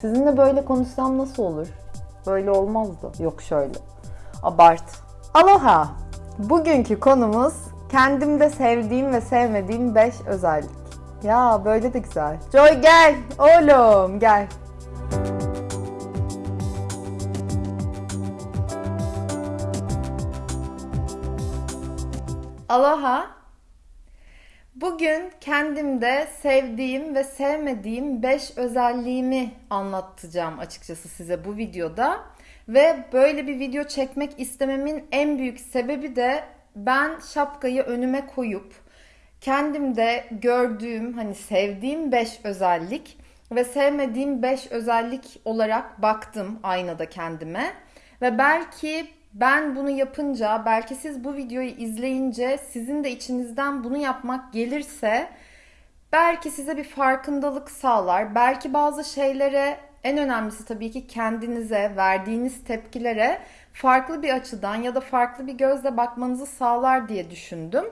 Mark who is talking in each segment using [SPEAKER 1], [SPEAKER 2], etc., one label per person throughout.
[SPEAKER 1] Sizinle böyle konuşsam nasıl olur? Böyle olmazdı. Yok şöyle. Abart. Aloha. Bugünkü konumuz kendimde sevdiğim ve sevmediğim 5 özellik. Ya böyle de güzel. Joy gel. Oğlum gel. Aloha. Bugün kendimde sevdiğim ve sevmediğim 5 özelliğimi anlatacağım açıkçası size bu videoda. Ve böyle bir video çekmek istememin en büyük sebebi de ben şapkayı önüme koyup kendimde gördüğüm, hani sevdiğim 5 özellik ve sevmediğim 5 özellik olarak baktım aynada kendime. Ve belki ben bunu yapınca belki siz bu videoyu izleyince sizin de içinizden bunu yapmak gelirse belki size bir farkındalık sağlar. Belki bazı şeylere en önemlisi tabii ki kendinize verdiğiniz tepkilere farklı bir açıdan ya da farklı bir gözle bakmanızı sağlar diye düşündüm.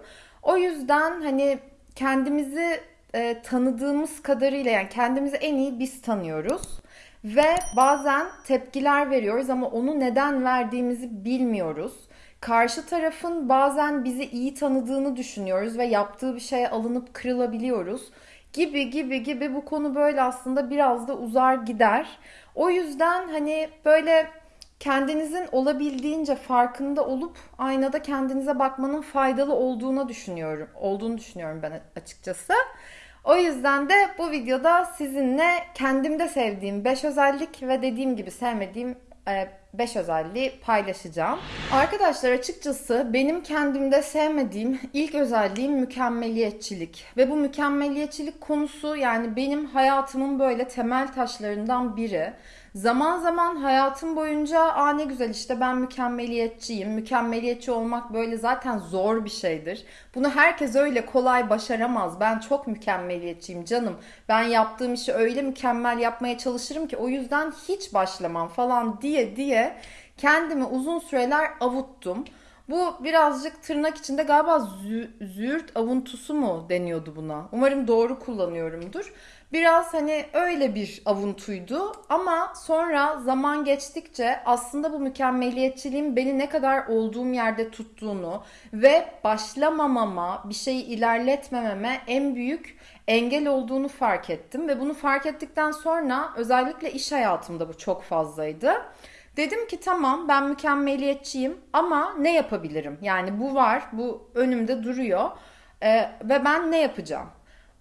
[SPEAKER 1] O yüzden hani kendimizi e, tanıdığımız kadarıyla yani kendimizi en iyi biz tanıyoruz. Ve bazen tepkiler veriyoruz ama onu neden verdiğimizi bilmiyoruz. Karşı tarafın bazen bizi iyi tanıdığını düşünüyoruz ve yaptığı bir şeye alınıp kırılabiliyoruz. Gibi gibi gibi bu konu böyle aslında biraz da uzar gider. O yüzden hani böyle kendinizin olabildiğince farkında olup aynada kendinize bakmanın faydalı olduğunu düşünüyorum. Olduğunu düşünüyorum ben açıkçası. O yüzden de bu videoda sizinle kendimde sevdiğim 5 özellik ve dediğim gibi sevmediğim 5 e, özelliği paylaşacağım. Arkadaşlar açıkçası benim kendimde sevmediğim ilk özelliğim mükemmeliyetçilik. Ve bu mükemmeliyetçilik konusu yani benim hayatımın böyle temel taşlarından biri. Zaman zaman hayatım boyunca aa ne güzel işte ben mükemmeliyetçiyim. Mükemmeliyetçi olmak böyle zaten zor bir şeydir. Bunu herkes öyle kolay başaramaz. Ben çok mükemmeliyetçiyim canım. Ben yaptığım işi öyle mükemmel yapmaya çalışırım ki o yüzden hiç başlamam falan diye diye kendimi uzun süreler avuttum. Bu birazcık tırnak içinde galiba zü züğürt avuntusu mu deniyordu buna? Umarım doğru kullanıyorumdur. Biraz hani öyle bir avuntuydu ama sonra zaman geçtikçe aslında bu mükemmeliyetçiliğin beni ne kadar olduğum yerde tuttuğunu ve başlamamama, bir şeyi ilerletmememe en büyük engel olduğunu fark ettim ve bunu fark ettikten sonra özellikle iş hayatımda bu çok fazlaydı. Dedim ki tamam ben mükemmeliyetçiyim ama ne yapabilirim? Yani bu var, bu önümde duruyor ee, ve ben ne yapacağım?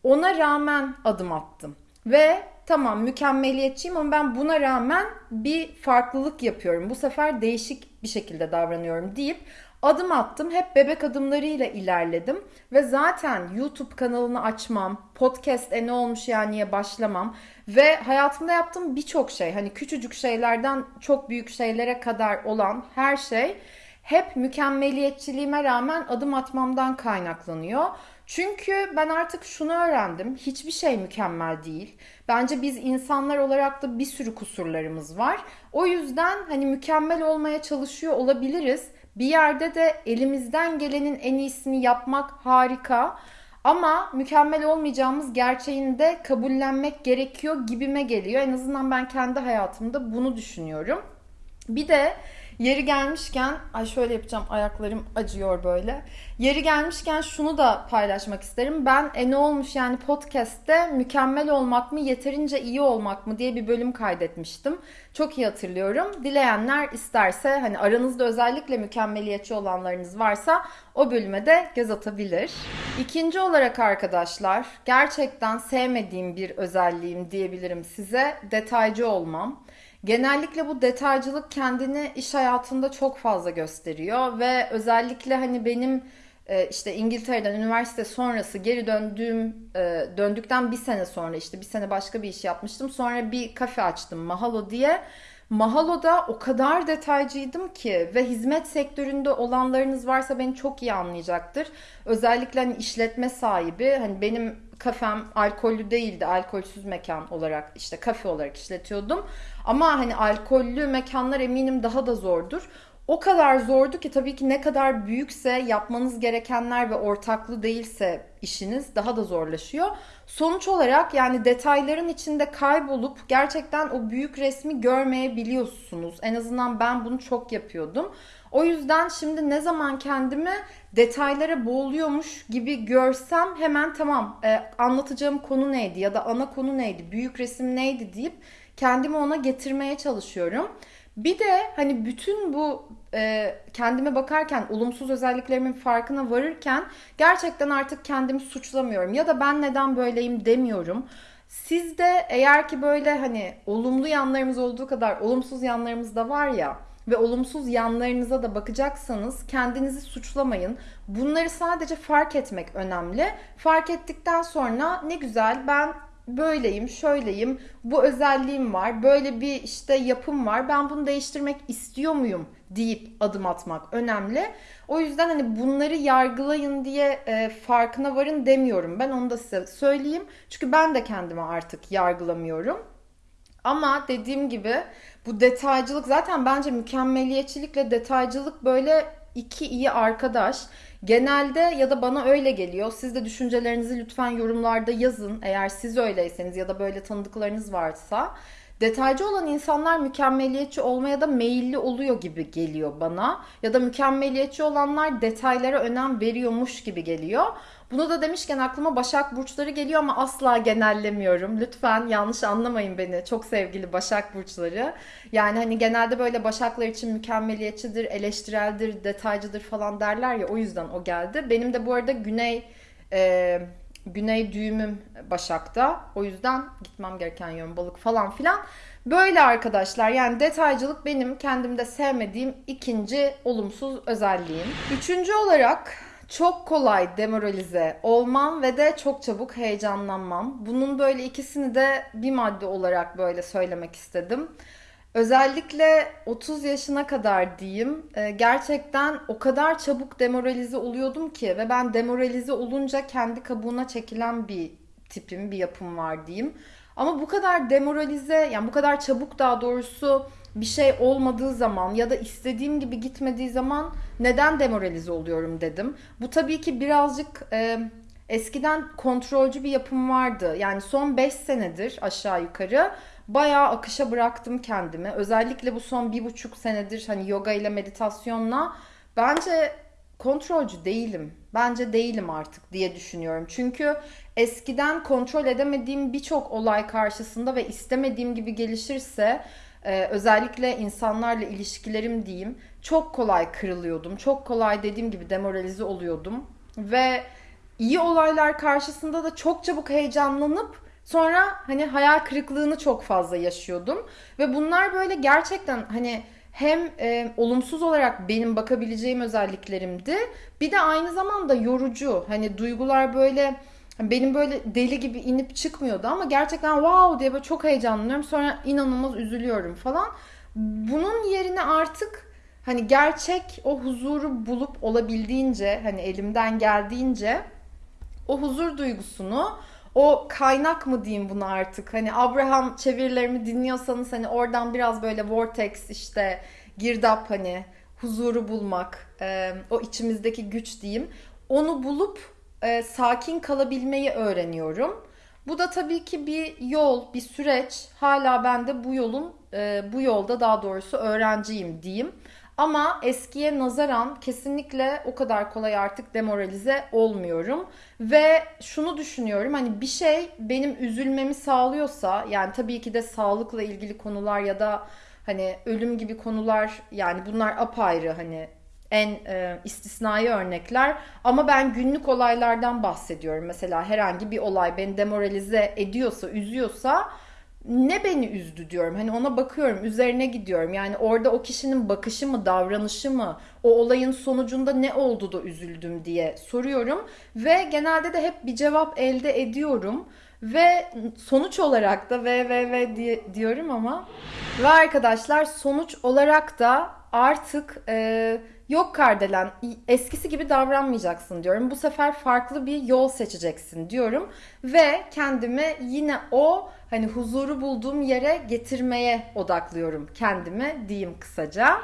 [SPEAKER 1] Ona rağmen adım attım. Ve tamam mükemmeliyetçiyim ama ben buna rağmen bir farklılık yapıyorum. Bu sefer değişik bir şekilde davranıyorum deyip adım attım. Hep bebek adımlarıyla ilerledim. Ve zaten YouTube kanalını açmam, podcast e ne olmuş yaniye başlamam. Ve hayatımda yaptığım birçok şey hani küçücük şeylerden çok büyük şeylere kadar olan her şey hep mükemmeliyetçiliğime rağmen adım atmamdan kaynaklanıyor. Çünkü ben artık şunu öğrendim. Hiçbir şey mükemmel değil. Bence biz insanlar olarak da bir sürü kusurlarımız var. O yüzden hani mükemmel olmaya çalışıyor olabiliriz. Bir yerde de elimizden gelenin en iyisini yapmak harika. Ama mükemmel olmayacağımız gerçeğini de kabullenmek gerekiyor gibime geliyor. En azından ben kendi hayatımda bunu düşünüyorum. Bir de Yeri gelmişken, ay şöyle yapacağım ayaklarım acıyor böyle. Yeri gelmişken şunu da paylaşmak isterim. Ben e ne olmuş yani podcast'te mükemmel olmak mı yeterince iyi olmak mı diye bir bölüm kaydetmiştim. Çok iyi hatırlıyorum. Dileyenler isterse hani aranızda özellikle mükemmeliyetçi olanlarınız varsa o bölüme de göz atabilir. İkinci olarak arkadaşlar gerçekten sevmediğim bir özelliğim diyebilirim size detaycı olmam. Genellikle bu detaycılık kendini iş hayatında çok fazla gösteriyor ve özellikle hani benim e, işte İngiltere'den üniversite sonrası geri döndüğüm e, döndükten bir sene sonra işte bir sene başka bir iş yapmıştım. Sonra bir kafe açtım Mahalo diye. Mahalo'da o kadar detaycıydım ki ve hizmet sektöründe olanlarınız varsa beni çok iyi anlayacaktır. Özellikle hani işletme sahibi hani benim kafem alkollü değildi. Alkolsüz mekan olarak işte kafe olarak işletiyordum. Ama hani alkollü mekanlar eminim daha da zordur. O kadar zordu ki tabii ki ne kadar büyükse yapmanız gerekenler ve ortaklı değilse işiniz daha da zorlaşıyor. Sonuç olarak yani detayların içinde kaybolup gerçekten o büyük resmi görmeyebiliyorsunuz. En azından ben bunu çok yapıyordum. O yüzden şimdi ne zaman kendimi detaylara boğuluyormuş gibi görsem hemen tamam e, anlatacağım konu neydi ya da ana konu neydi, büyük resim neydi deyip kendimi ona getirmeye çalışıyorum. Bir de hani bütün bu e, kendime bakarken olumsuz özelliklerimin farkına varırken gerçekten artık kendimi suçlamıyorum ya da ben neden böyleyim demiyorum. Siz de eğer ki böyle hani olumlu yanlarımız olduğu kadar olumsuz yanlarımız da var ya ve olumsuz yanlarınıza da bakacaksanız kendinizi suçlamayın. Bunları sadece fark etmek önemli. Fark ettikten sonra ne güzel ben böyleyim, şöyleyim, bu özelliğim var, böyle bir işte yapım var. Ben bunu değiştirmek istiyor muyum deyip adım atmak önemli. O yüzden hani bunları yargılayın diye e, farkına varın demiyorum. Ben onu da size söyleyeyim. Çünkü ben de kendimi artık yargılamıyorum. Ama dediğim gibi bu detaycılık zaten bence mükemmeliyetçilikle detaycılık böyle iki iyi arkadaş. Genelde ya da bana öyle geliyor. Siz de düşüncelerinizi lütfen yorumlarda yazın. Eğer siz öyleyseniz ya da böyle tanıdıklarınız varsa. Detaycı olan insanlar mükemmeliyetçi olmaya da meyilli oluyor gibi geliyor bana. Ya da mükemmeliyetçi olanlar detaylara önem veriyormuş gibi geliyor. Bunu da demişken aklıma Başak Burçları geliyor ama asla genellemiyorum. Lütfen yanlış anlamayın beni. Çok sevgili Başak Burçları. Yani hani genelde böyle Başaklar için mükemmeliyetçidir, eleştireldir, detaycıdır falan derler ya o yüzden o geldi. Benim de bu arada Güney... E, Güney düğümüm Başak'ta. O yüzden gitmem gereken yön balık falan filan. Böyle arkadaşlar yani detaycılık benim kendimde sevmediğim ikinci olumsuz özelliğim. Üçüncü olarak çok kolay demoralize olmam ve de çok çabuk heyecanlanmam. Bunun böyle ikisini de bir madde olarak böyle söylemek istedim. Özellikle 30 yaşına kadar diyeyim e, gerçekten o kadar çabuk demoralize oluyordum ki ve ben demoralize olunca kendi kabuğuna çekilen bir tipim, bir yapım var diyeyim. Ama bu kadar demoralize yani bu kadar çabuk daha doğrusu bir şey olmadığı zaman ya da istediğim gibi gitmediği zaman neden demoralize oluyorum dedim. Bu tabii ki birazcık e, eskiden kontrolcü bir yapım vardı. Yani son 5 senedir aşağı yukarı bayağı akışa bıraktım kendimi. Özellikle bu son bir buçuk senedir hani yoga ile meditasyonla bence kontrolcü değilim. Bence değilim artık diye düşünüyorum. Çünkü eskiden kontrol edemediğim birçok olay karşısında ve istemediğim gibi gelişirse e, özellikle insanlarla ilişkilerim diyeyim çok kolay kırılıyordum. Çok kolay dediğim gibi demoralize oluyordum. Ve iyi olaylar karşısında da çok çabuk heyecanlanıp sonra hani hayal kırıklığını çok fazla yaşıyordum. Ve bunlar böyle gerçekten hani hem e, olumsuz olarak benim bakabileceğim özelliklerimdi. Bir de aynı zamanda yorucu. Hani duygular böyle benim böyle deli gibi inip çıkmıyordu ama gerçekten wow diye böyle çok heyecanlanıyorum. Sonra inanılmaz üzülüyorum falan. Bunun yerine artık hani gerçek o huzuru bulup olabildiğince hani elimden geldiğince o huzur duygusunu o kaynak mı diyeyim buna artık hani Abraham çevirilerimi dinliyorsanız hani oradan biraz böyle vortex işte girdap hani huzuru bulmak o içimizdeki güç diyeyim onu bulup e, sakin kalabilmeyi öğreniyorum. Bu da tabii ki bir yol, bir süreç. Hala ben de bu yolun, e, bu yolda daha doğrusu öğrenciyim diyeyim. Ama eskiye nazaran kesinlikle o kadar kolay artık demoralize olmuyorum. Ve şunu düşünüyorum hani bir şey benim üzülmemi sağlıyorsa yani tabii ki de sağlıkla ilgili konular ya da hani ölüm gibi konular yani bunlar apayrı hani en e, istisnai örnekler ama ben günlük olaylardan bahsediyorum. Mesela herhangi bir olay beni demoralize ediyorsa, üzüyorsa ne beni üzdü diyorum. Hani ona bakıyorum, üzerine gidiyorum. Yani orada o kişinin bakışı mı, davranışı mı, o olayın sonucunda ne oldu da üzüldüm diye soruyorum ve genelde de hep bir cevap elde ediyorum. Ve sonuç olarak da ve ve ve diye, diyorum ama ve arkadaşlar sonuç olarak da artık e, Yok Kardelen eskisi gibi davranmayacaksın diyorum. Bu sefer farklı bir yol seçeceksin diyorum. Ve kendimi yine o hani huzuru bulduğum yere getirmeye odaklıyorum kendimi diyeyim kısaca.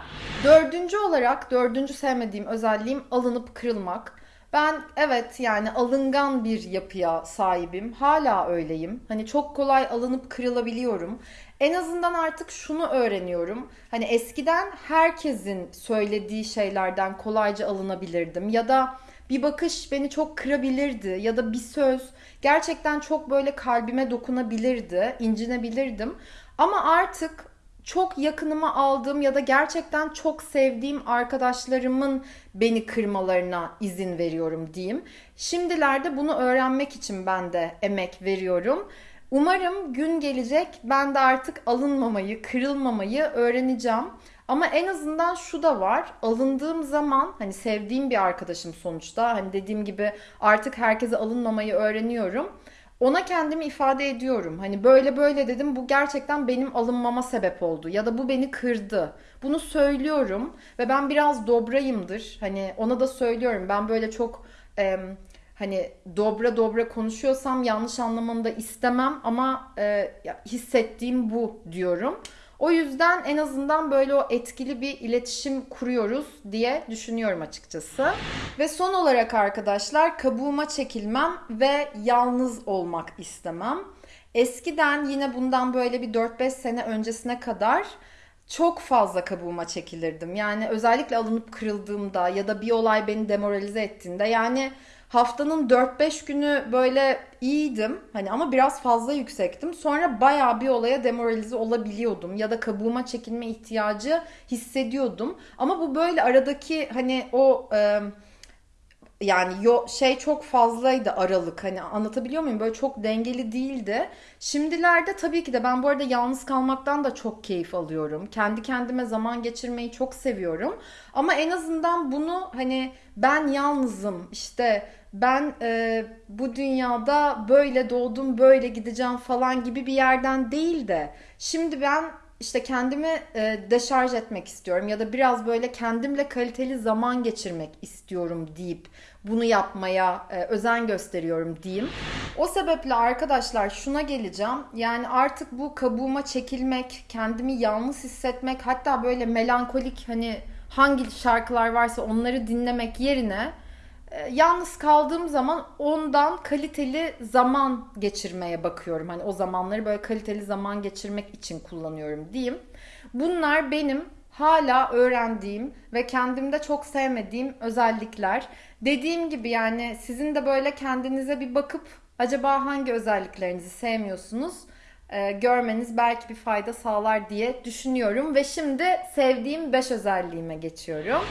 [SPEAKER 1] Dördüncü olarak dördüncü sevmediğim özelliğim alınıp kırılmak. Ben evet yani alıngan bir yapıya sahibim. Hala öyleyim. Hani çok kolay alınıp kırılabiliyorum. En azından artık şunu öğreniyorum. Hani eskiden herkesin söylediği şeylerden kolayca alınabilirdim ya da bir bakış beni çok kırabilirdi ya da bir söz gerçekten çok böyle kalbime dokunabilirdi, incinebilirdim. Ama artık çok yakınıma aldığım ya da gerçekten çok sevdiğim arkadaşlarımın beni kırmalarına izin veriyorum diyeyim. Şimdilerde bunu öğrenmek için ben de emek veriyorum. Umarım gün gelecek ben de artık alınmamayı, kırılmamayı öğreneceğim. Ama en azından şu da var. Alındığım zaman hani sevdiğim bir arkadaşım sonuçta. Hani dediğim gibi artık herkese alınmamayı öğreniyorum. Ona kendimi ifade ediyorum. Hani böyle böyle dedim bu gerçekten benim alınmama sebep oldu ya da bu beni kırdı. Bunu söylüyorum ve ben biraz dobrayımdır. Hani ona da söylüyorum. Ben böyle çok e, hani dobra dobra konuşuyorsam yanlış anlamanı da istemem ama e, hissettiğim bu diyorum. O yüzden en azından böyle o etkili bir iletişim kuruyoruz diye düşünüyorum açıkçası. Ve son olarak arkadaşlar kabuğuma çekilmem ve yalnız olmak istemem. Eskiden yine bundan böyle bir 4-5 sene öncesine kadar çok fazla kabuğuma çekilirdim. Yani özellikle alınıp kırıldığımda ya da bir olay beni demoralize ettiğinde yani haftanın 4-5 günü böyle iyiydim. Hani ama biraz fazla yüksektim. Sonra baya bir olaya demoralize olabiliyordum ya da kabuğuma çekilme ihtiyacı hissediyordum. Ama bu böyle aradaki hani o e, yani yo, şey çok fazlaydı aralık hani anlatabiliyor muyum böyle çok dengeli değildi. Şimdilerde tabii ki de ben bu arada yalnız kalmaktan da çok keyif alıyorum. Kendi kendime zaman geçirmeyi çok seviyorum. Ama en azından bunu hani ben yalnızım işte ben e, bu dünyada böyle doğdum böyle gideceğim falan gibi bir yerden değil de şimdi ben işte kendimi e, deşarj etmek istiyorum ya da biraz böyle kendimle kaliteli zaman geçirmek istiyorum deyip bunu yapmaya e, özen gösteriyorum diyeyim. O sebeple arkadaşlar şuna geleceğim. Yani artık bu kabuğuma çekilmek, kendimi yalnız hissetmek, hatta böyle melankolik hani hangi şarkılar varsa onları dinlemek yerine e, yalnız kaldığım zaman ondan kaliteli zaman geçirmeye bakıyorum. Hani o zamanları böyle kaliteli zaman geçirmek için kullanıyorum diyeyim. Bunlar benim hala öğrendiğim ve kendimde çok sevmediğim özellikler. Dediğim gibi yani sizin de böyle kendinize bir bakıp acaba hangi özelliklerinizi sevmiyorsunuz? E, görmeniz belki bir fayda sağlar diye düşünüyorum ve şimdi sevdiğim 5 özelliğime geçiyorum.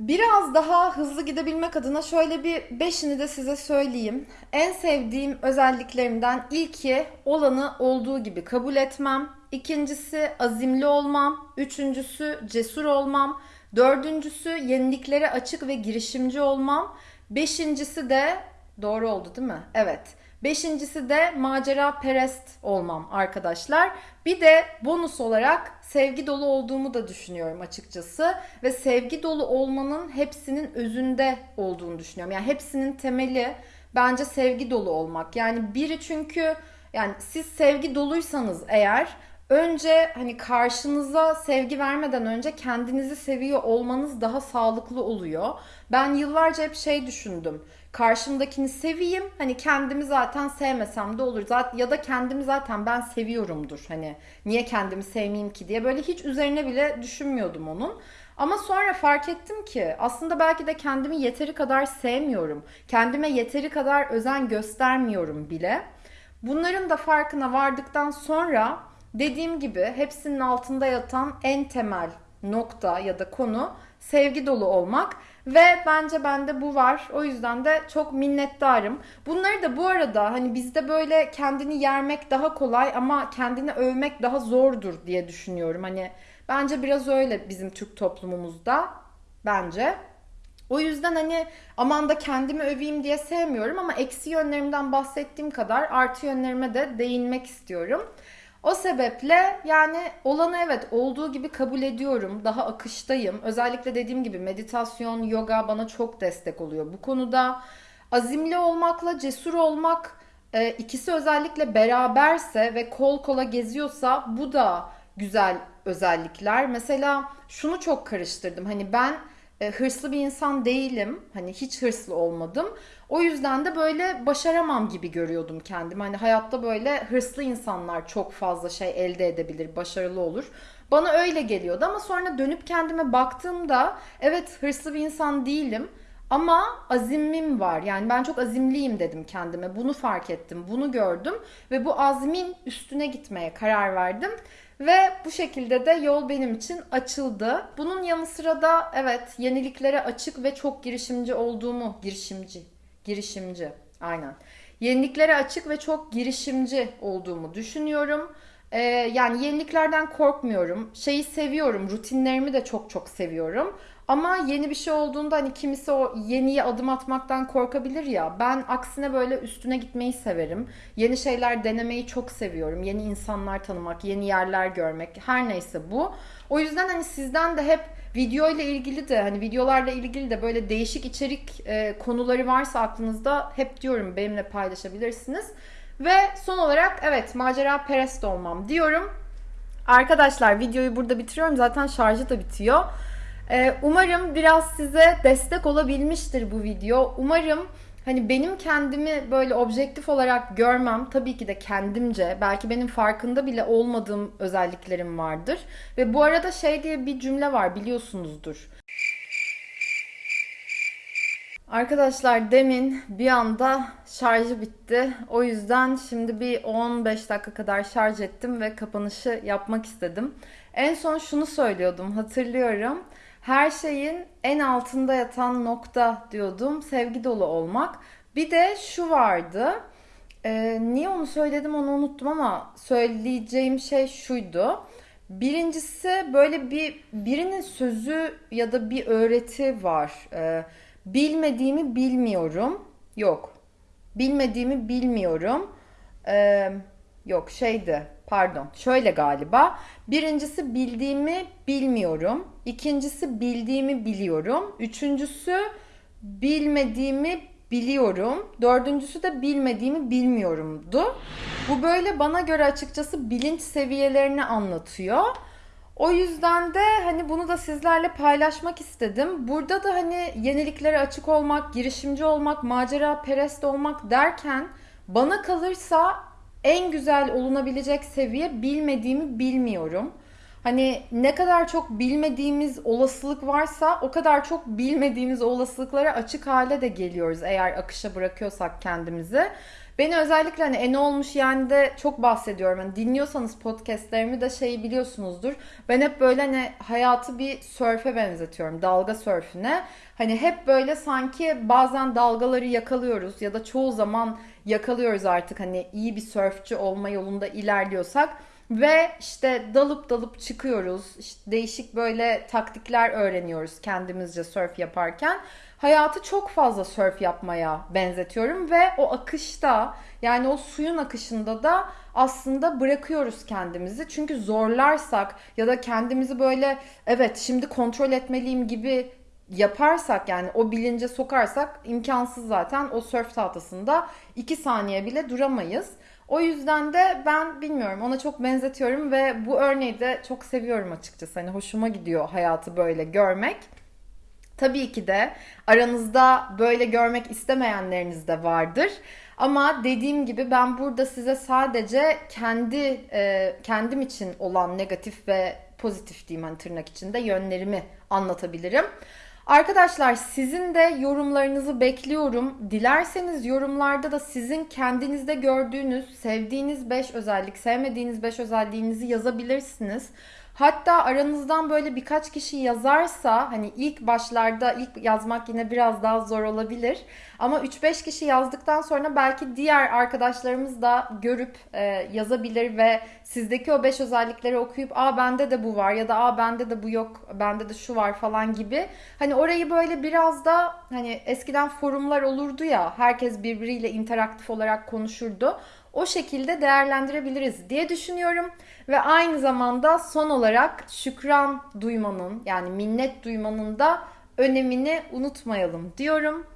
[SPEAKER 1] Biraz daha hızlı gidebilmek adına şöyle bir beşini de size söyleyeyim. En sevdiğim özelliklerimden ilki olanı olduğu gibi kabul etmem. İkincisi azimli olmam. Üçüncüsü cesur olmam. Dördüncüsü yeniliklere açık ve girişimci olmam. Beşincisi de doğru oldu değil mi? Evet. Beşincisi de macera perest olmam arkadaşlar. Bir de bonus olarak sevgi dolu olduğumu da düşünüyorum açıkçası. Ve sevgi dolu olmanın hepsinin özünde olduğunu düşünüyorum. Yani hepsinin temeli bence sevgi dolu olmak. Yani biri çünkü yani siz sevgi doluysanız eğer önce hani karşınıza sevgi vermeden önce kendinizi seviyor olmanız daha sağlıklı oluyor. Ben yıllarca hep şey düşündüm karşımdakini seveyim. Hani kendimi zaten sevmesem de olur. Zaten ya da kendimi zaten ben seviyorumdur. Hani niye kendimi sevmeyeyim ki diye böyle hiç üzerine bile düşünmüyordum onun. Ama sonra fark ettim ki aslında belki de kendimi yeteri kadar sevmiyorum. Kendime yeteri kadar özen göstermiyorum bile. Bunların da farkına vardıktan sonra dediğim gibi hepsinin altında yatan en temel nokta ya da konu sevgi dolu olmak ve bence bende bu var. O yüzden de çok minnettarım. Bunları da bu arada hani bizde böyle kendini yermek daha kolay ama kendini övmek daha zordur diye düşünüyorum. Hani bence biraz öyle bizim Türk toplumumuzda bence. O yüzden hani aman da kendimi öveyim diye sevmiyorum ama eksi yönlerimden bahsettiğim kadar artı yönlerime de değinmek istiyorum. O sebeple yani olanı evet olduğu gibi kabul ediyorum. Daha akıştayım. Özellikle dediğim gibi meditasyon, yoga bana çok destek oluyor bu konuda. Azimli olmakla cesur olmak e, ikisi özellikle beraberse ve kol kola geziyorsa bu da güzel özellikler. Mesela şunu çok karıştırdım. Hani ben e, hırslı bir insan değilim. Hani hiç hırslı olmadım. O yüzden de böyle başaramam gibi görüyordum kendimi. Hani hayatta böyle hırslı insanlar çok fazla şey elde edebilir, başarılı olur. Bana öyle geliyordu ama sonra dönüp kendime baktığımda evet hırslı bir insan değilim. Ama azimim var. Yani ben çok azimliyim dedim kendime. Bunu fark ettim, bunu gördüm ve bu azmin üstüne gitmeye karar verdim. Ve bu şekilde de yol benim için açıldı. Bunun yanı sıra da evet yeniliklere açık ve çok girişimci olduğumu, girişimci, girişimci aynen. Yeniliklere açık ve çok girişimci olduğumu düşünüyorum. Ee, yani yeniliklerden korkmuyorum. Şeyi seviyorum, rutinlerimi de çok çok seviyorum. Ama yeni bir şey olduğunda hani kimisi o yeniye adım atmaktan korkabilir ya. Ben aksine böyle üstüne gitmeyi severim. Yeni şeyler denemeyi çok seviyorum. Yeni insanlar tanımak, yeni yerler görmek her neyse bu. O yüzden hani sizden de hep video ile ilgili de hani videolarla ilgili de böyle değişik içerik e, konuları varsa aklınızda hep diyorum benimle paylaşabilirsiniz. Ve son olarak evet macera perest olmam diyorum. Arkadaşlar videoyu burada bitiriyorum. Zaten şarjı da bitiyor. Ee, umarım biraz size destek olabilmiştir bu video. Umarım hani benim kendimi böyle objektif olarak görmem tabii ki de kendimce belki benim farkında bile olmadığım özelliklerim vardır. Ve bu arada şey diye bir cümle var biliyorsunuzdur. Arkadaşlar demin bir anda şarjı bitti. O yüzden şimdi bir 15 dakika kadar şarj ettim ve kapanışı yapmak istedim. En son şunu söylüyordum hatırlıyorum. Her şeyin en altında yatan nokta diyordum. Sevgi dolu olmak. Bir de şu vardı. Ee, niye onu söyledim onu unuttum ama söyleyeceğim şey şuydu. Birincisi böyle bir birinin sözü ya da bir öğreti var. Ee, bilmediğimi bilmiyorum. Yok. Bilmediğimi bilmiyorum. Ee, yok şeydi pardon şöyle galiba. Birincisi bildiğimi bilmiyorum. İkincisi bildiğimi biliyorum. Üçüncüsü bilmediğimi biliyorum. Dördüncüsü de bilmediğimi bilmiyorumdu. Bu böyle bana göre açıkçası bilinç seviyelerini anlatıyor. O yüzden de hani bunu da sizlerle paylaşmak istedim. Burada da hani yeniliklere açık olmak, girişimci olmak, macera perest olmak derken bana kalırsa en güzel olunabilecek seviye bilmediğimi bilmiyorum. Hani ne kadar çok bilmediğimiz olasılık varsa o kadar çok bilmediğimiz olasılıklara açık hale de geliyoruz eğer akışa bırakıyorsak kendimizi. Beni özellikle hani en olmuş yani de çok bahsediyorum. Hani dinliyorsanız podcastlerimi de şeyi biliyorsunuzdur. Ben hep böyle hani hayatı bir sörfe benzetiyorum. Dalga sörfüne. Hani hep böyle sanki bazen dalgaları yakalıyoruz ya da çoğu zaman yakalıyoruz artık hani iyi bir sörfçü olma yolunda ilerliyorsak ve işte dalıp dalıp çıkıyoruz. İşte değişik böyle taktikler öğreniyoruz kendimizce surf yaparken. Hayatı çok fazla surf yapmaya benzetiyorum ve o akışta yani o suyun akışında da aslında bırakıyoruz kendimizi. Çünkü zorlarsak ya da kendimizi böyle evet şimdi kontrol etmeliyim gibi yaparsak yani o bilince sokarsak imkansız zaten o surf tahtasında 2 saniye bile duramayız. O yüzden de ben bilmiyorum ona çok benzetiyorum ve bu örneği de çok seviyorum açıkçası. Hani hoşuma gidiyor hayatı böyle görmek. Tabii ki de aranızda böyle görmek istemeyenleriniz de vardır. Ama dediğim gibi ben burada size sadece kendi e, kendim için olan negatif ve pozitif diyeyim hani tırnak içinde yönlerimi anlatabilirim. Arkadaşlar sizin de yorumlarınızı bekliyorum. Dilerseniz yorumlarda da sizin kendinizde gördüğünüz, sevdiğiniz 5 özellik, sevmediğiniz 5 özelliğinizi yazabilirsiniz. Hatta aranızdan böyle birkaç kişi yazarsa hani ilk başlarda ilk yazmak yine biraz daha zor olabilir. Ama 3-5 kişi yazdıktan sonra belki diğer arkadaşlarımız da görüp e, yazabilir ve sizdeki o 5 özellikleri okuyup aa bende de bu var ya da aa bende de bu yok, bende de şu var falan gibi. Hani orayı böyle biraz da hani eskiden forumlar olurdu ya herkes birbiriyle interaktif olarak konuşurdu. O şekilde değerlendirebiliriz diye düşünüyorum. Ve aynı zamanda son olarak şükran duymanın yani minnet duymanın da önemini unutmayalım diyorum.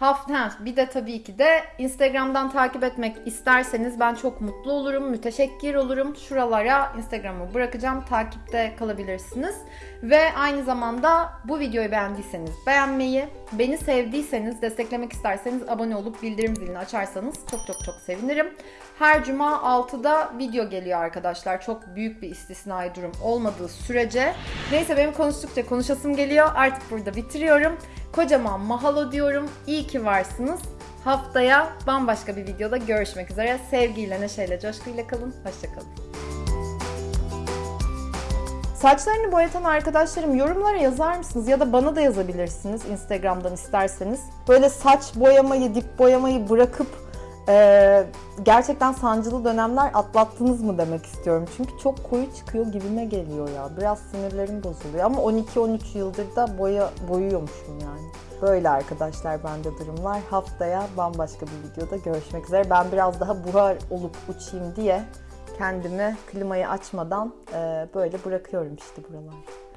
[SPEAKER 1] Hafta bir de tabii ki de Instagram'dan takip etmek isterseniz ben çok mutlu olurum, müteşekkir olurum. Şuralara Instagram'ı bırakacağım. Takipte kalabilirsiniz. Ve aynı zamanda bu videoyu beğendiyseniz beğenmeyi, beni sevdiyseniz, desteklemek isterseniz abone olup bildirim zilini açarsanız çok çok çok sevinirim. Her cuma 6'da video geliyor arkadaşlar. Çok büyük bir istisnai durum olmadığı sürece. Neyse benim konuştukça konuşasım geliyor. Artık burada bitiriyorum. Kocaman mahalo diyorum. İyi ki varsınız. Haftaya bambaşka bir videoda görüşmek üzere. Sevgiyle, neşeyle, coşkuyla kalın. Hoşçakalın. Saçlarını boyatan arkadaşlarım yorumlara yazar mısınız? Ya da bana da yazabilirsiniz Instagram'dan isterseniz. Böyle saç boyamayı, dip boyamayı bırakıp e, gerçekten sancılı dönemler atlattınız mı demek istiyorum. Çünkü çok koyu çıkıyor gibime geliyor ya. Biraz sinirlerim bozuluyor ama 12-13 yıldır da boya boyuyormuşum yani. Böyle arkadaşlar bende durumlar. Haftaya bambaşka bir videoda görüşmek üzere. Ben biraz daha buhar olup uçayım diye kendimi klimayı açmadan e, böyle bırakıyorum işte buralarda.